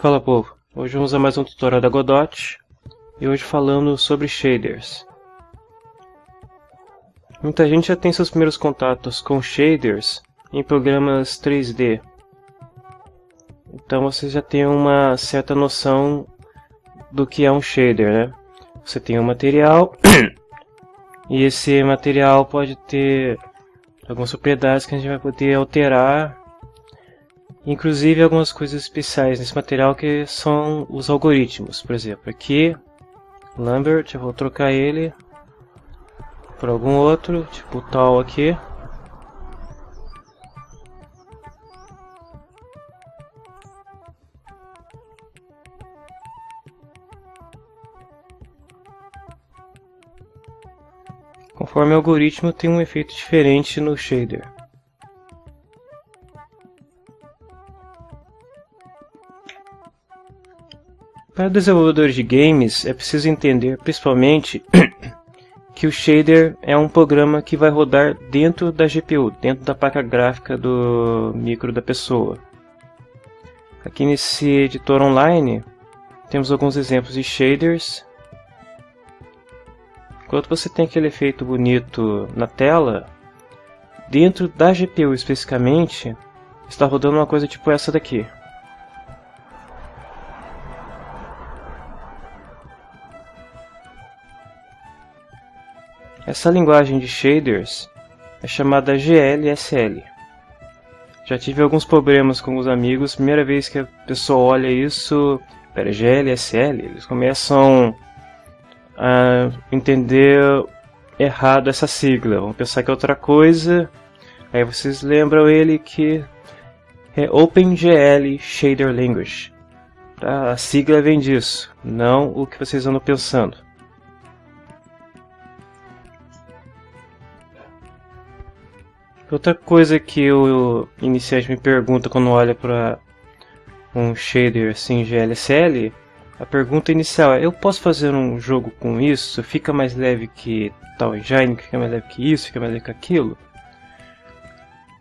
Fala povo, hoje vamos a mais um tutorial da Godot e hoje falando sobre shaders. Muita gente já tem seus primeiros contatos com shaders em programas 3D, então você já tem uma certa noção do que é um shader, né? Você tem um material e esse material pode ter algumas propriedades que a gente vai poder alterar Inclusive algumas coisas especiais nesse material que são os algoritmos. Por exemplo, aqui, Lambert, eu vou trocar ele por algum outro, tipo tal aqui. Conforme o algoritmo tem um efeito diferente no shader. Para desenvolvedores de games, é preciso entender, principalmente, que o shader é um programa que vai rodar dentro da GPU, dentro da placa gráfica do micro da pessoa. Aqui nesse editor online, temos alguns exemplos de shaders. Enquanto você tem aquele efeito bonito na tela, dentro da GPU especificamente, está rodando uma coisa tipo essa daqui. Essa linguagem de shaders é chamada GLSL. Já tive alguns problemas com os amigos, primeira vez que a pessoa olha isso, pera, GLSL, eles começam a entender errado essa sigla, vão pensar que é outra coisa, aí vocês lembram ele que é OpenGL Shader Language. A sigla vem disso, não o que vocês andam pensando. Outra coisa que o iniciante me pergunta quando olha para um shader assim GLSL, a pergunta inicial é: eu posso fazer um jogo com isso? Fica mais leve que tal engine? Fica mais leve que isso? Fica mais leve que aquilo?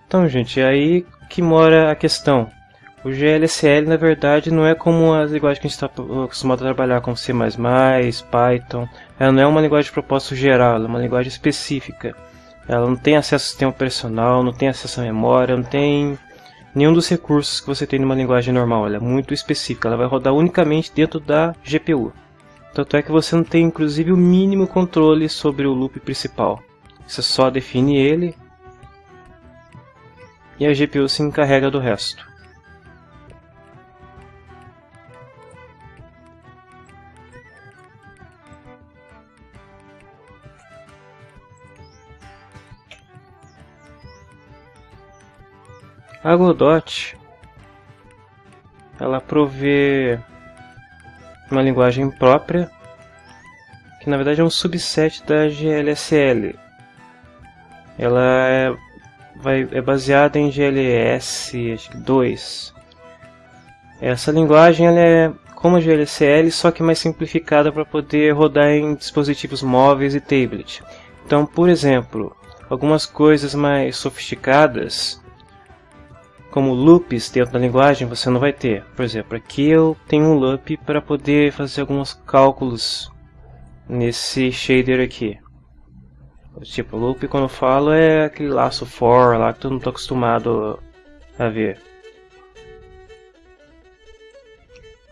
Então, gente, é aí que mora a questão. O GLSL, na verdade, não é como as linguagens que a gente está acostumado a trabalhar, como C++, Python. Ela não é uma linguagem de propósito geral, é uma linguagem específica. Ela não tem acesso ao sistema operacional, não tem acesso à memória, não tem nenhum dos recursos que você tem numa linguagem normal. Ela é muito específica, ela vai rodar unicamente dentro da GPU. Tanto é que você não tem inclusive o mínimo controle sobre o loop principal. Você só define ele e a GPU se encarrega do resto. A Godot ela provê uma linguagem própria que na verdade é um subset da GLSL. Ela é, vai, é baseada em GLS acho que 2. Essa linguagem ela é como a GLSL, só que mais simplificada para poder rodar em dispositivos móveis e tablet. Então, por exemplo, algumas coisas mais sofisticadas como loops dentro da linguagem você não vai ter. Por exemplo, aqui eu tenho um loop para poder fazer alguns cálculos nesse shader aqui. Tipo, loop quando eu falo é aquele laço for lá que eu não estou acostumado a ver.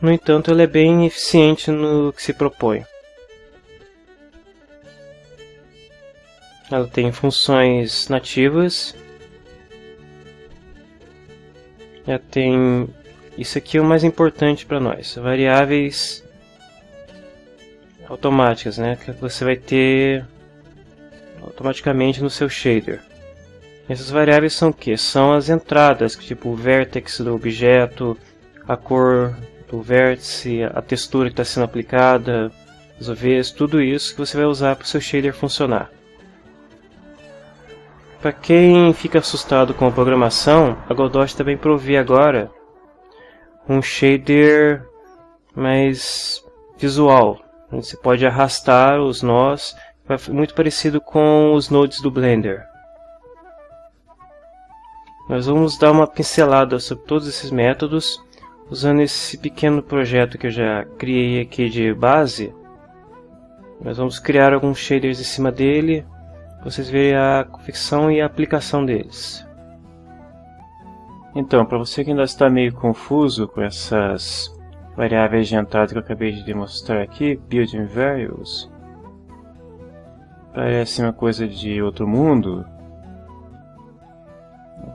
No entanto, ele é bem eficiente no que se propõe. Ela tem funções nativas já tem isso aqui é o mais importante para nós, variáveis automáticas, né, que você vai ter automaticamente no seu shader. Essas variáveis são o que? São as entradas, tipo o vertex do objeto, a cor do vértice, a textura que está sendo aplicada, os OVs, tudo isso que você vai usar para o seu shader funcionar. Para quem fica assustado com a programação, a Godot também provê agora um shader mais visual. Você pode arrastar os nós, muito parecido com os nodes do Blender. Nós vamos dar uma pincelada sobre todos esses métodos. usando esse pequeno projeto que eu já criei aqui de base, nós vamos criar alguns shaders em cima dele, vocês verem a confecção e a aplicação deles. Então, para você que ainda está meio confuso com essas variáveis de entrada que eu acabei de demonstrar aqui, building variables, parece uma coisa de outro mundo,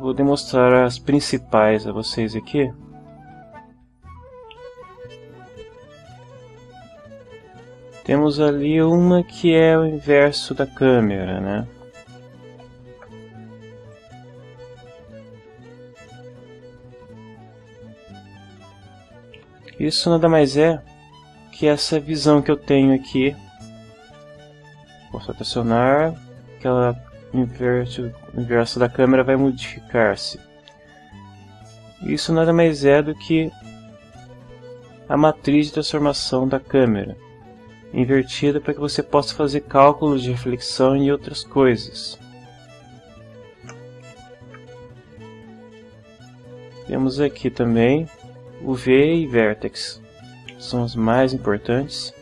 vou demonstrar as principais a vocês aqui. Temos ali uma que é o inverso da câmera, né? Isso nada mais é que essa visão que eu tenho aqui. Posso acionar, aquela inverso, inverso da câmera vai modificar-se. Isso nada mais é do que a matriz de transformação da câmera, invertida para que você possa fazer cálculos de reflexão e outras coisas. Temos aqui também o V e Vertex, são os mais importantes.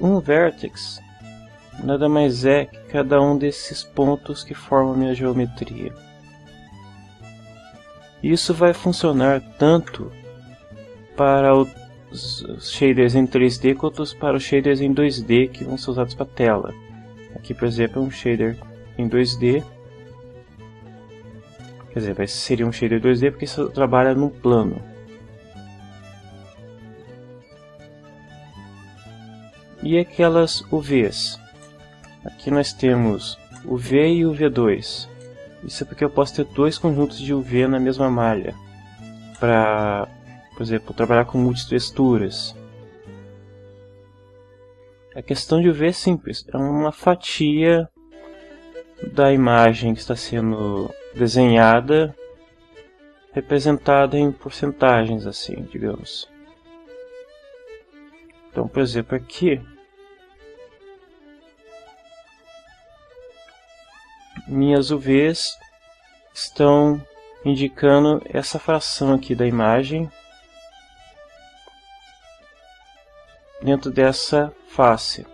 Um vértex nada mais é que cada um desses pontos que formam minha geometria. Isso vai funcionar tanto para os shaders em 3D quanto para os shaders em 2D que vão ser usados para tela. Aqui, por exemplo, é um shader em 2D. Quer dizer, seria um shader 2D porque isso trabalha no plano. e aquelas UVs. Aqui nós temos o V e o V2. Isso é porque eu posso ter dois conjuntos de UV na mesma malha. Para, por exemplo, trabalhar com multitexturas. A questão de UV é simples. É uma fatia da imagem que está sendo desenhada representada em porcentagens assim, digamos. Então, por exemplo, aqui minhas UVs estão indicando essa fração aqui da imagem dentro dessa face.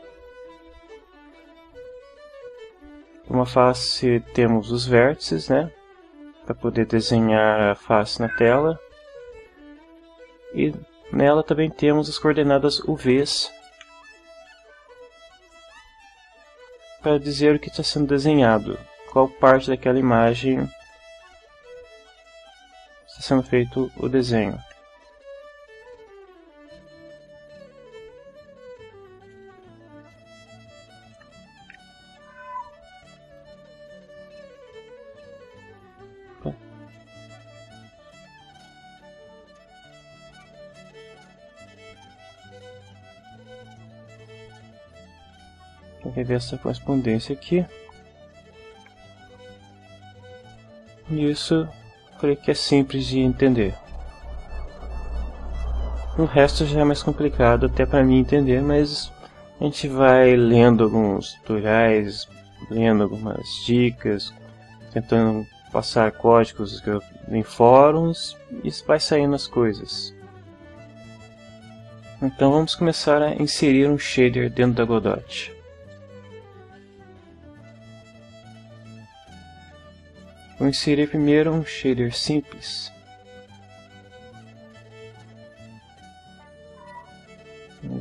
Uma face temos os vértices, né? Para poder desenhar a face na tela. E nela também temos as coordenadas UVs para dizer o que está sendo desenhado qual parte daquela imagem está sendo feito o desenho. Ver essa correspondência aqui. Isso creio que é simples de entender. O resto já é mais complicado até para mim entender, mas a gente vai lendo alguns tutoriais, lendo algumas dicas, tentando passar códigos em fóruns e vai saindo as coisas. Então vamos começar a inserir um shader dentro da Godot. Vou inserir primeiro um shader simples.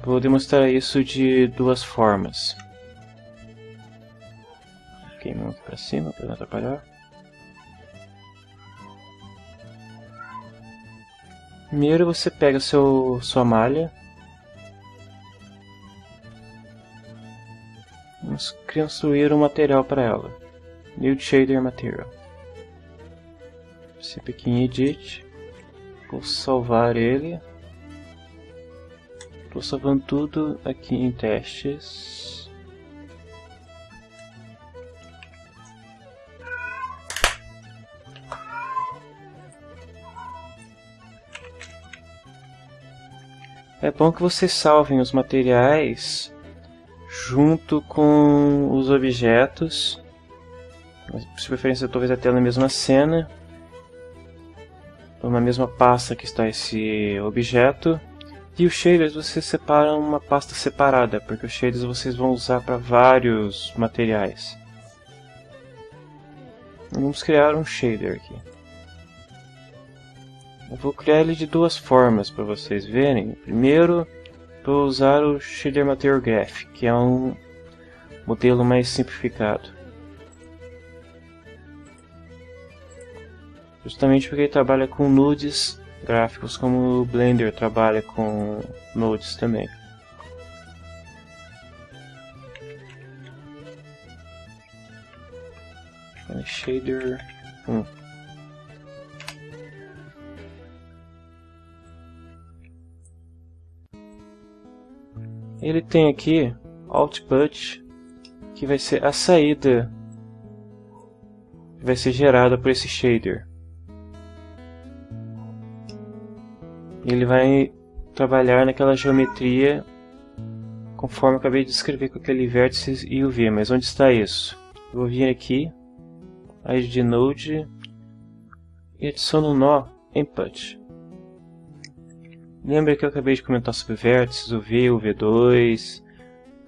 Vou demonstrar isso de duas formas. Queimando para cima para não atrapalhar. Primeiro você pega seu, sua malha. Vamos construir um material para ela. New Shader Material cp em edit, vou salvar ele, estou salvando tudo aqui em testes. É bom que vocês salvem os materiais junto com os objetos, de preferência talvez até na mesma cena, na mesma pasta que está esse objeto. E os shaders você separa uma pasta separada, porque os shaders vocês vão usar para vários materiais. Vamos criar um shader aqui. Eu vou criar ele de duas formas para vocês verem. Primeiro, vou usar o Shader Material Graph, que é um modelo mais simplificado. Justamente porque ele trabalha com nudes gráficos, como o Blender trabalha com nudes também. Shader 1. Ele tem aqui output que vai ser a saída que vai ser gerada por esse shader. Ele vai trabalhar naquela geometria conforme eu acabei de descrever com aquele vértice e o V, mas onde está isso? Eu vou vir aqui, ID Node e adiciono um nó input. Lembra que eu acabei de comentar sobre vértices, o V, o V2,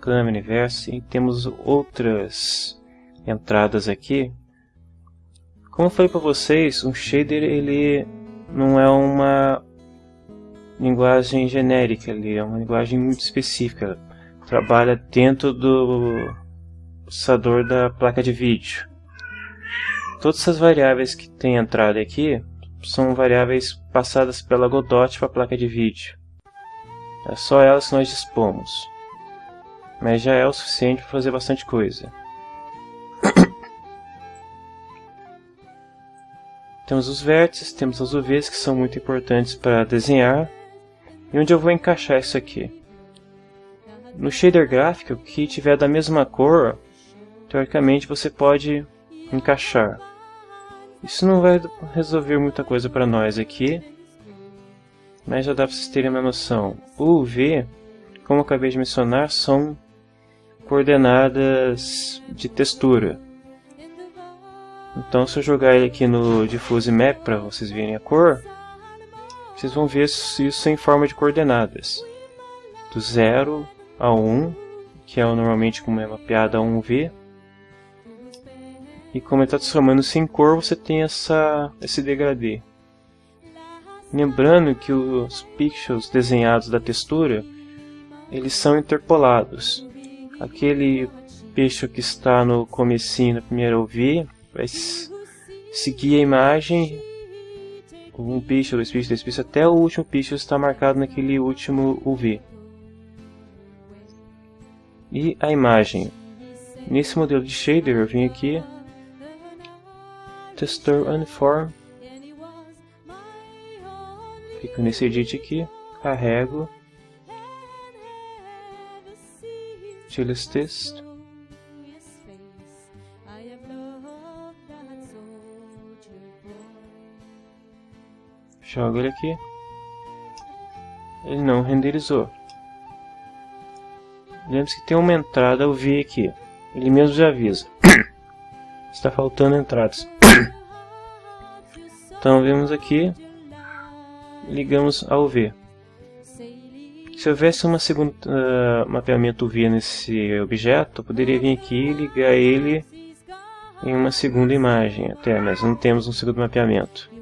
câmera, universo e temos outras entradas aqui. Como eu falei para vocês, um shader ele não é uma linguagem genérica, ele é uma linguagem muito específica. Trabalha dentro do processador da placa de vídeo. Todas essas variáveis que tem entrada aqui são variáveis passadas pela Godot para a placa de vídeo. É só elas que nós dispomos. Mas já é o suficiente para fazer bastante coisa. temos os vértices, temos as UVs que são muito importantes para desenhar. E onde eu vou encaixar isso aqui? No shader gráfico, que tiver da mesma cor, teoricamente você pode encaixar. Isso não vai resolver muita coisa para nós aqui, mas já dá para vocês terem uma noção. O V, como eu acabei de mencionar, são coordenadas de textura. Então se eu jogar ele aqui no Diffuse Map para vocês verem a cor, vocês vão ver isso em forma de coordenadas. Do 0 a 1, que é normalmente como é mapeada a 1V, e como ele está transformando-se em cor, você tem essa, esse degradê. Lembrando que os pixels desenhados da textura, eles são interpolados. Aquele pixel que está no comecinho, na primeira UV, vai seguir a imagem, um pixel, dois pixels, três pixels, até o último pixel está marcado naquele último UV. E a imagem. Nesse modelo de shader eu vim aqui Texture Uniform. Fico nesse edit aqui, carrego. Utilize Text. Jogo ele aqui. Ele não renderizou. Lembre-se que tem uma entrada eu vi aqui. Ele mesmo já avisa. Está faltando entradas. Então vemos aqui, ligamos ao V. Se houvesse uma segunda uh, mapeamento V nesse objeto, eu poderia vir aqui e ligar ele em uma segunda imagem até, mas não temos um segundo mapeamento.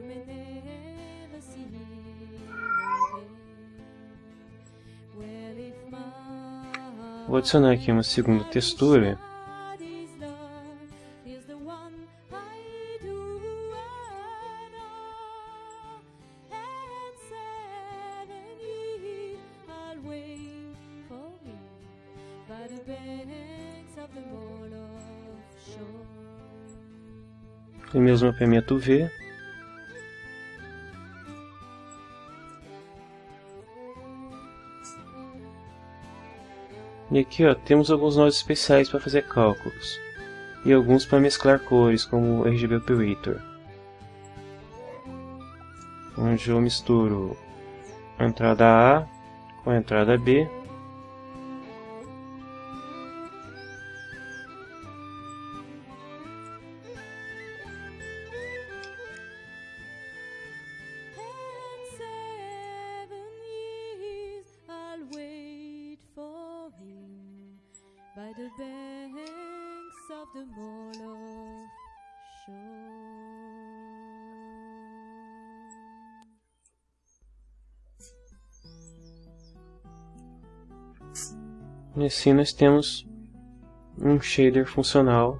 Vou adicionar aqui uma segunda textura Tem mesmo mapeamento V. E aqui ó, temos alguns nós especiais para fazer cálculos. E alguns para mesclar cores, como o RGB Operator. Onde eu misturo a entrada A com a entrada B E assim nós temos um shader funcional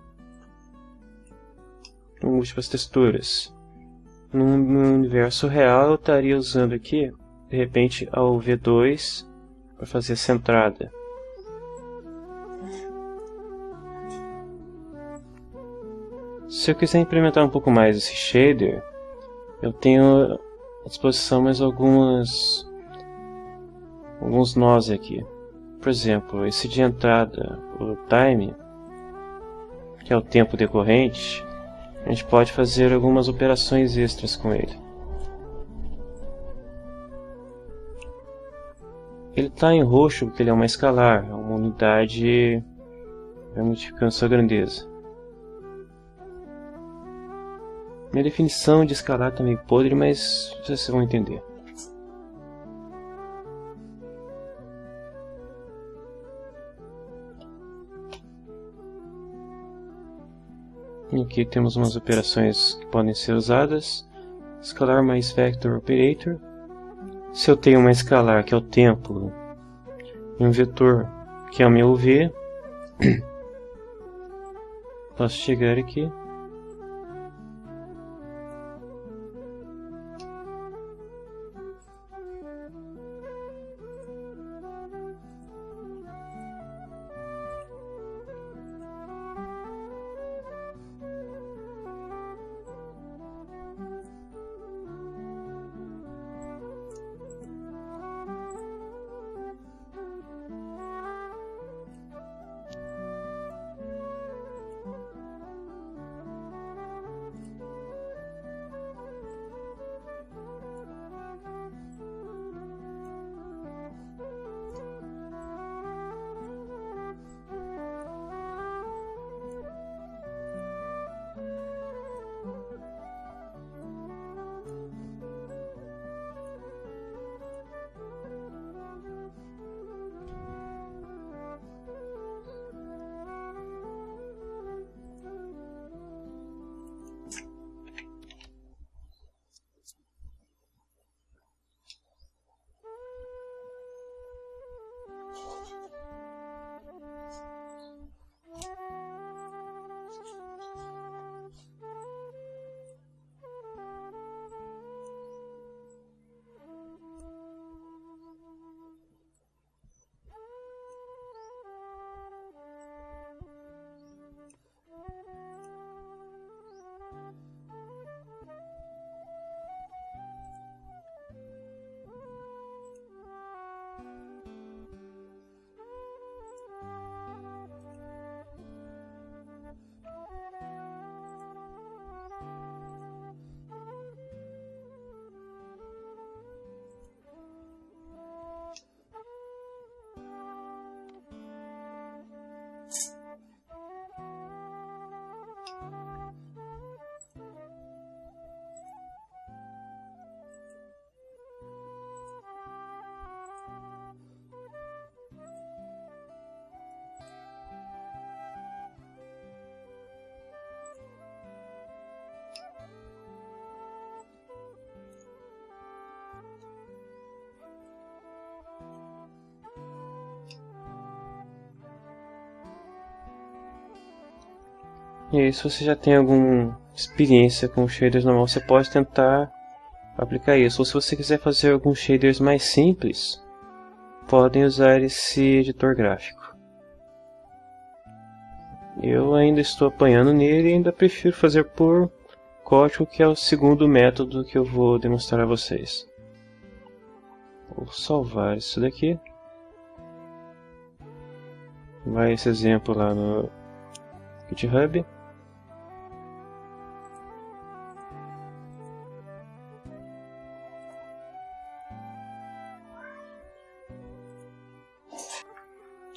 com múltiplas texturas. No, universo real eu estaria usando aqui, de repente, ao V2 para fazer essa entrada. Se eu quiser implementar um pouco mais esse shader, eu tenho à disposição mais algumas alguns nós aqui. Por exemplo, esse de entrada, o time, que é o tempo decorrente, a gente pode fazer algumas operações extras com ele. Ele está em roxo porque ele é uma escalar, é uma unidade vai multiplicando sua grandeza. Minha definição de escalar também tá podre, mas vocês vão entender. E aqui temos umas operações que podem ser usadas. Escalar mais vector operator. Se eu tenho uma escalar que é o tempo e um vetor que é o meu v, posso chegar aqui E aí, se você já tem alguma experiência com shaders normal, você pode tentar aplicar isso. Ou se você quiser fazer alguns shaders mais simples, podem usar esse editor gráfico. Eu ainda estou apanhando nele e ainda prefiro fazer por código, que é o segundo método que eu vou demonstrar a vocês. Vou salvar isso daqui. Vai esse exemplo lá no GitHub.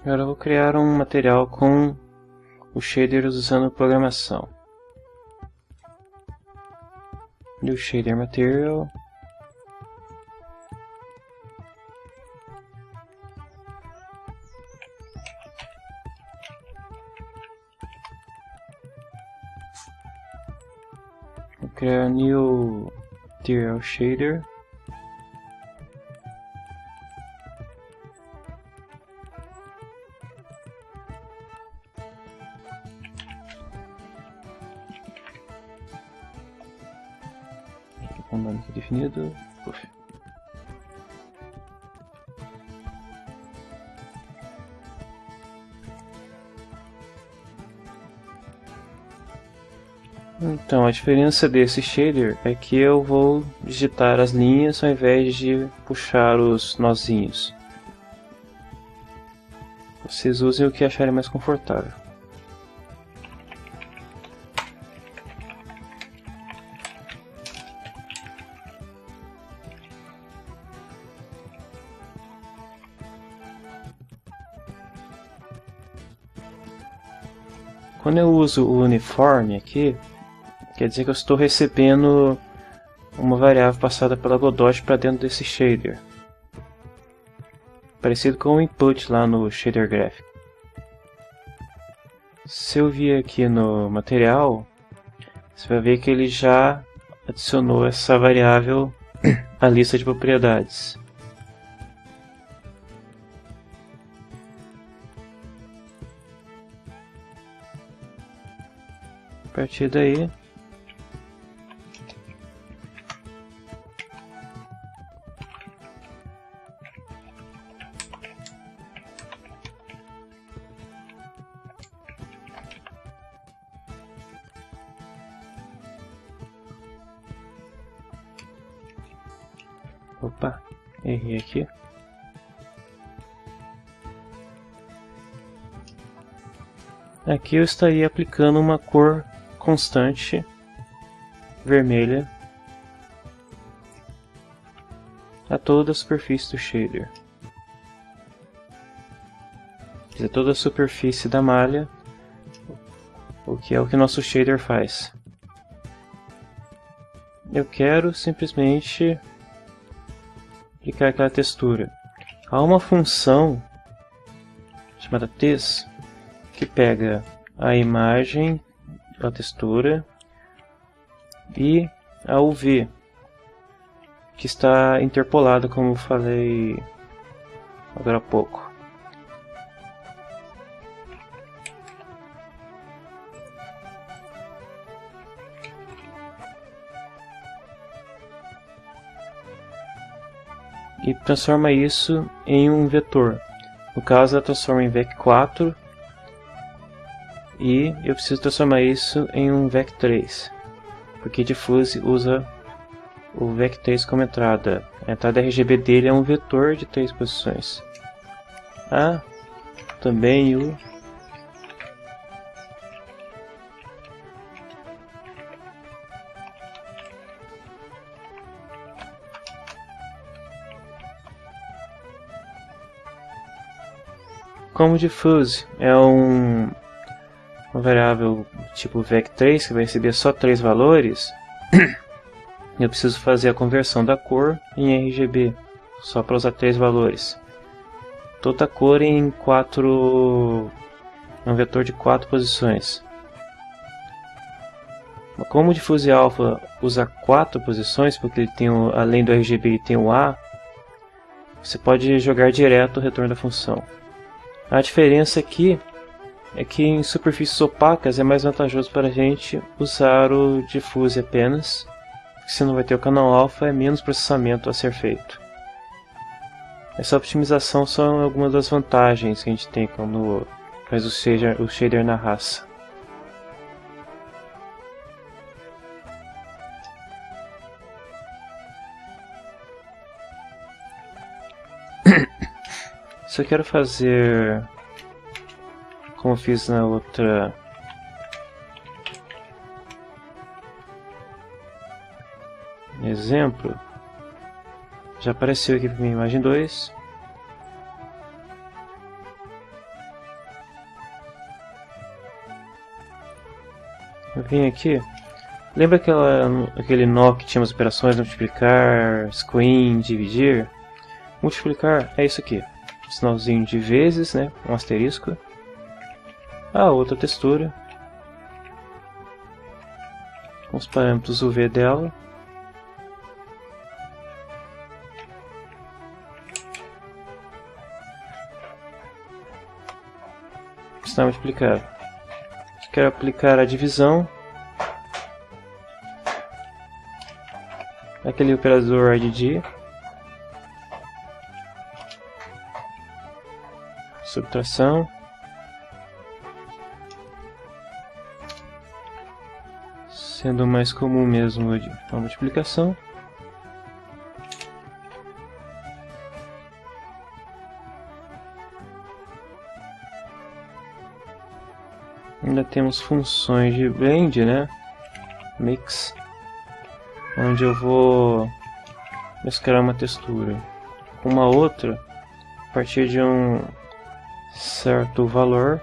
Agora eu vou criar um material com o shaders usando programação. New shader material. Vou criar new material shader. Então, a diferença desse shader é que eu vou digitar as linhas ao invés de puxar os nozinhos. Vocês usem o que acharem mais confortável. Uso o uniforme aqui, quer dizer que eu estou recebendo uma variável passada pela Godot para dentro desse shader. Parecido com o input lá no shader graphic. Se eu vir aqui no material, você vai ver que ele já adicionou essa variável à lista de propriedades. A partir daí, Opa, errei aqui. Aqui eu estaria aplicando uma cor constante vermelha a toda a superfície do shader. Quer dizer, toda a superfície da malha, o que é o que nosso shader faz. Eu quero simplesmente aplicar aquela textura. Há uma função chamada text que pega a imagem, a textura e a UV que está interpolada como eu falei agora há pouco. e transforma isso em um vetor. No caso, ela transforma em vec4 e eu preciso transformar isso em um vec3, porque Diffuse usa o vec3 como entrada. A entrada RGB dele é um vetor de três posições. Ah, também o Como diffuse é um, uma variável tipo vec3 que vai receber só três valores, eu preciso fazer a conversão da cor em RGB, só para usar três valores. Toda cor em quatro, um vetor de quatro posições. Como o alpha usa quatro posições, porque ele tem o, além do RGB ele tem o A, você pode jogar direto o retorno da função. A diferença aqui é que em superfícies opacas é mais vantajoso para a gente usar o diffuse apenas, porque se não vai ter o canal alfa é menos processamento a ser feito. Essa optimização são algumas das vantagens que a gente tem quando faz o shader, o shader na raça. Se eu quero fazer como fiz na outra exemplo, já apareceu aqui para mim imagem 2. Eu vim aqui. Lembra aquela, aquele nó que tinha as operações multiplicar, screen, dividir? Multiplicar é isso aqui sinalzinho de vezes, né, um asterisco. A outra textura com os parâmetros UV dela. Está multiplicado. Quero aplicar a divisão. Aquele operador ADD. Subtração. Sendo mais comum mesmo a multiplicação. Ainda temos funções de blend, né? Mix, onde eu vou mesclar uma textura com uma outra a partir de um certo valor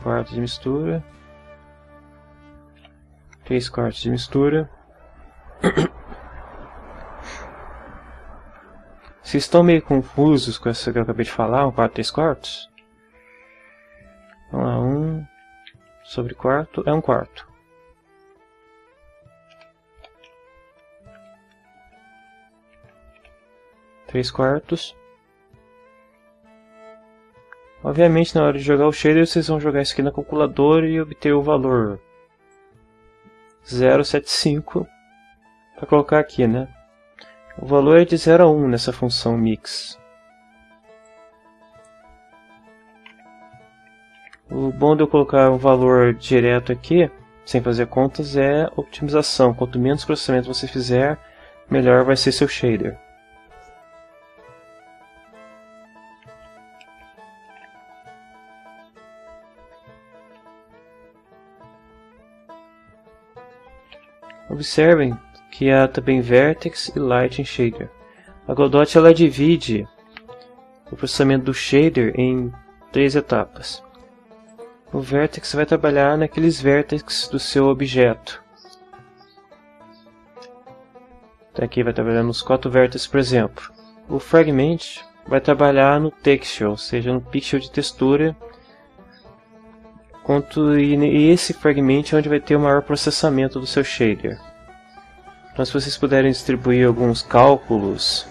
um quarto de mistura, três quartos de mistura. Se estão meio confusos com essa que eu acabei de falar, um quarto, três quartos? Vamos lá, um sobre quarto é um quarto. Três quartos Obviamente, na hora de jogar o shader, vocês vão jogar isso aqui na calculadora e obter o valor 075 para colocar aqui, né? O valor é de 0 a 1 nessa função mix. O bom de eu colocar um valor direto aqui, sem fazer contas, é otimização. Quanto menos processamento você fizer, melhor vai ser seu shader. Observem que há também Vertex e Lighting Shader. A Godot ela divide o processamento do shader em três etapas. O Vertex vai trabalhar naqueles vértices do seu objeto. Então aqui vai trabalhar nos quatro vértices, por exemplo. O Fragment vai trabalhar no texture, ou seja, no pixel de textura. Quanto, e esse fragment é onde vai ter o maior processamento do seu shader. Então se vocês puderem distribuir alguns cálculos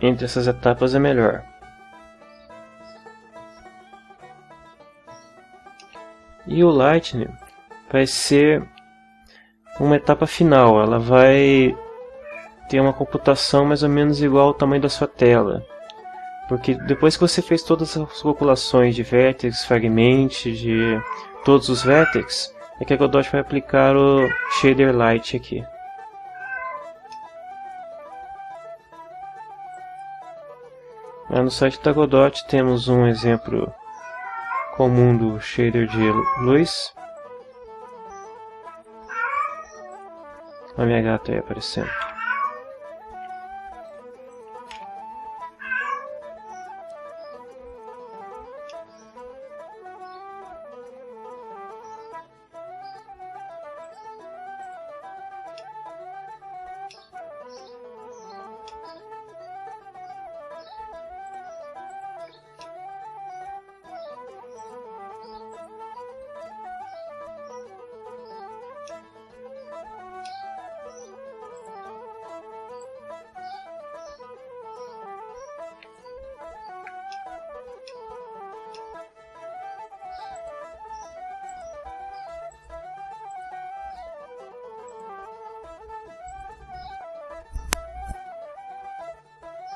entre essas etapas é melhor. E o Lightning vai ser uma etapa final, ela vai ter uma computação mais ou menos igual ao tamanho da sua tela. Porque depois que você fez todas as calculações de vértices, fragmentos, de todos os vértices, é que a Godot vai aplicar o shader light aqui. no site da Godot temos um exemplo comum do shader de luz. A minha gata aí aparecendo.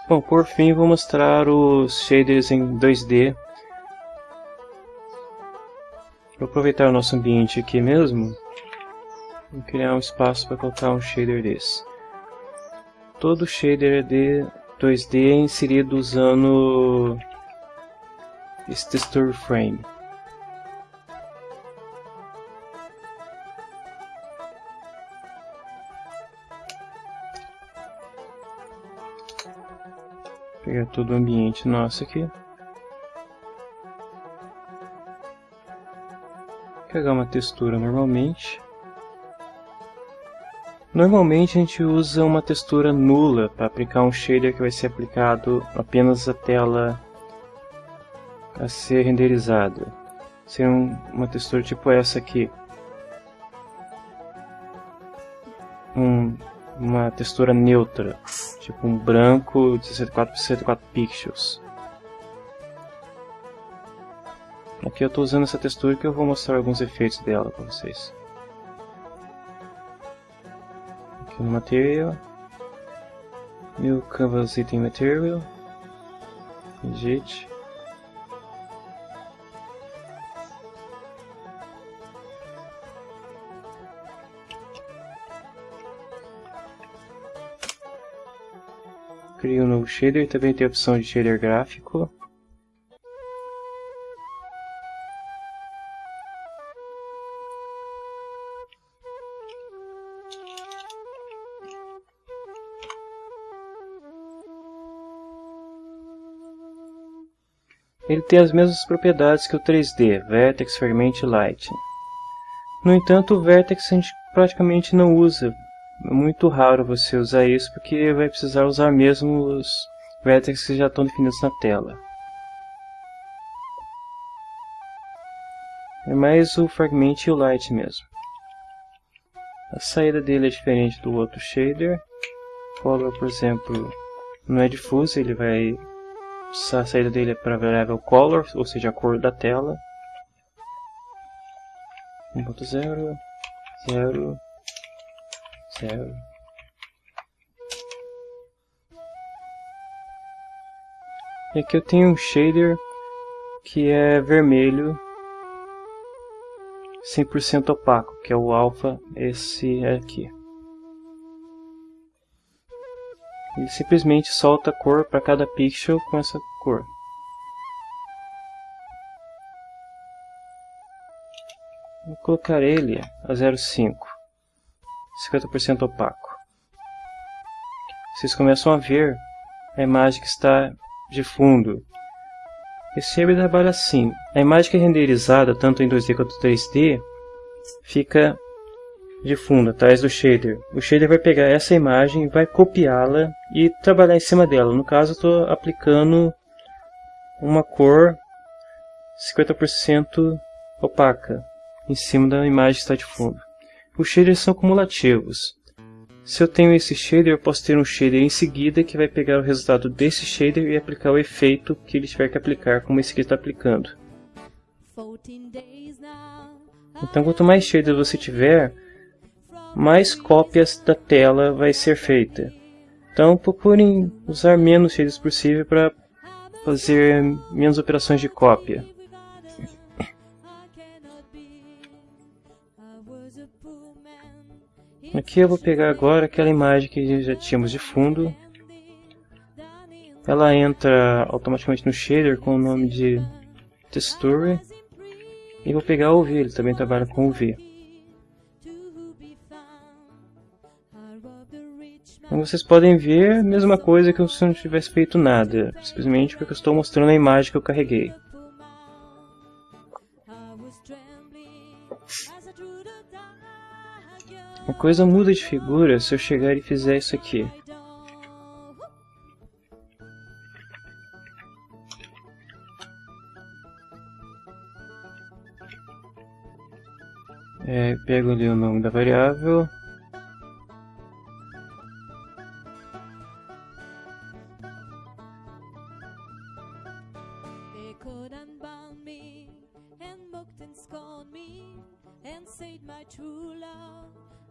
Bom, por fim vou mostrar os shaders em 2D. Vou aproveitar o nosso ambiente aqui mesmo e criar um espaço para colocar um shader desse. Todo shader de 2D é inserido usando esse texture frame. Todo o ambiente nosso aqui. Pegar uma textura normalmente. Normalmente a gente usa uma textura nula para aplicar um shader que vai ser aplicado apenas a tela a ser renderizada. Um, uma textura tipo essa aqui. Um, uma textura neutra, tipo um branco de 64 por 64 pixels. Aqui eu estou usando essa textura que eu vou mostrar alguns efeitos dela para vocês. Aqui no Material, New Canvas Item Material, Edit. Crio um novo shader, também tem a opção de shader gráfico. Ele tem as mesmas propriedades que o 3D, Vertex, Fragment e Light. No entanto, o Vertex a gente praticamente não usa. É muito raro você usar isso porque vai precisar usar mesmo os Vertex que já estão definidos na tela. É mais o Fragment e o Light mesmo. A saída dele é diferente do outro shader. Color, por exemplo, não é difuso, ele vai a saída dele é para a variável color, ou seja, a cor da tela. 1.0, 0, 0. E aqui eu tenho um shader que é vermelho 100% opaco, que é o alpha, esse aqui. Ele simplesmente solta a cor para cada pixel com essa cor. Vou colocar ele a 0,5, 50% opaco. Vocês começam a ver a imagem que está de fundo. Esse shader trabalha assim. A imagem que é renderizada tanto em 2D quanto 3D fica de fundo, atrás do shader. O shader vai pegar essa imagem, vai copiá-la e trabalhar em cima dela. No caso, estou aplicando uma cor 50% opaca em cima da imagem que está de fundo. Os shaders são cumulativos. Se eu tenho esse shader, eu posso ter um shader em seguida que vai pegar o resultado desse shader e aplicar o efeito que ele tiver que aplicar, como esse aqui está aplicando. Então, quanto mais shaders você tiver, mais cópias da tela vai ser feita. Então procurem usar menos shaders possível para fazer menos operações de cópia. Aqui eu vou pegar agora aquela imagem que já tínhamos de fundo. Ela entra automaticamente no shader com o nome de texture. E vou pegar o V, ele também trabalha com o V. Como vocês podem ver, mesma coisa que se eu não tivesse feito nada, simplesmente porque eu estou mostrando a imagem que eu carreguei. A coisa muda de figura se eu chegar e fizer isso aqui. É, pego ali o nome da variável,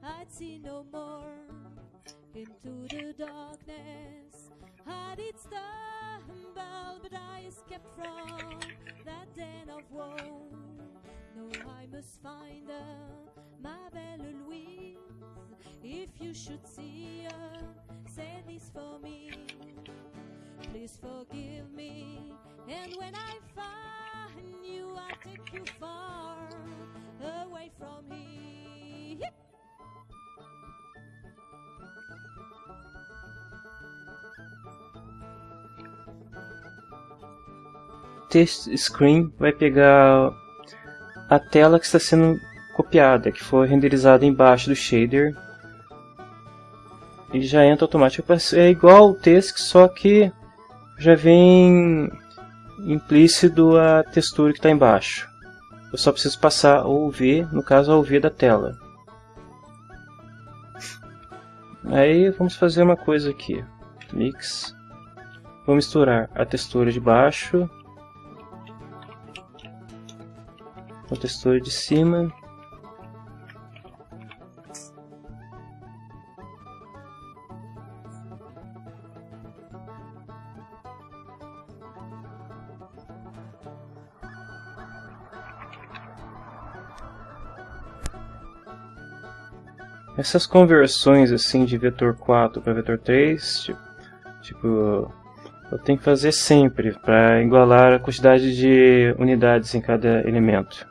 I'd see no more. Into the darkness, Had it stumbled, but I escaped from that den of woe. No, I must find her, my belle Louise. If you should see her, say this for me. Please forgive me, and when I find you, I'll take you far away from here. Text screen vai pegar a tela que está sendo copiada, que foi renderizada embaixo do shader. ele já entra automático. É igual o texto, só que já vem implícito a textura que está embaixo. Eu só preciso passar o UV, no caso a UV da tela. Aí vamos fazer uma coisa aqui. Mix. Vou misturar a textura de baixo com a textura de cima. Essas conversões assim de vetor 4 para vetor 3, tipo, tipo, eu tenho que fazer sempre para igualar a quantidade de unidades em cada elemento.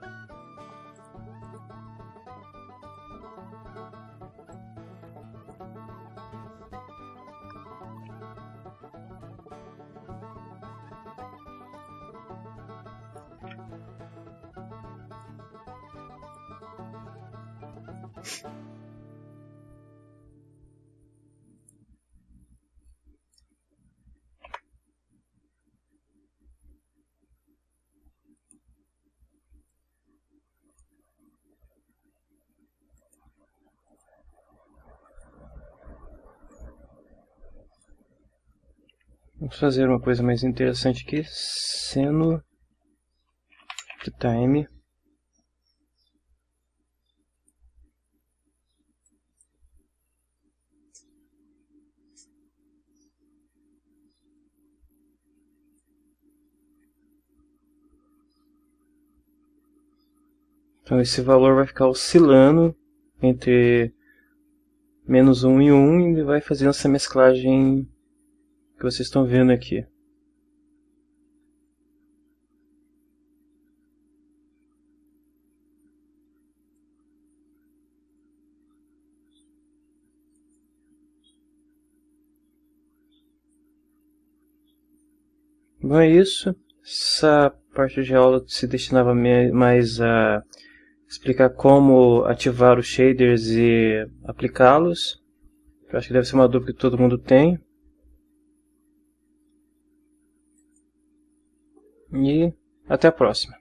Vamos fazer uma coisa mais interessante aqui, seno time Então esse valor vai ficar oscilando entre menos 1 e 1 e vai fazendo essa mesclagem que vocês estão vendo aqui. Bom, é isso. Essa parte de aula se destinava mais a explicar como ativar os shaders e aplicá-los. Acho que deve ser uma dúvida que todo mundo tem. E até a próxima.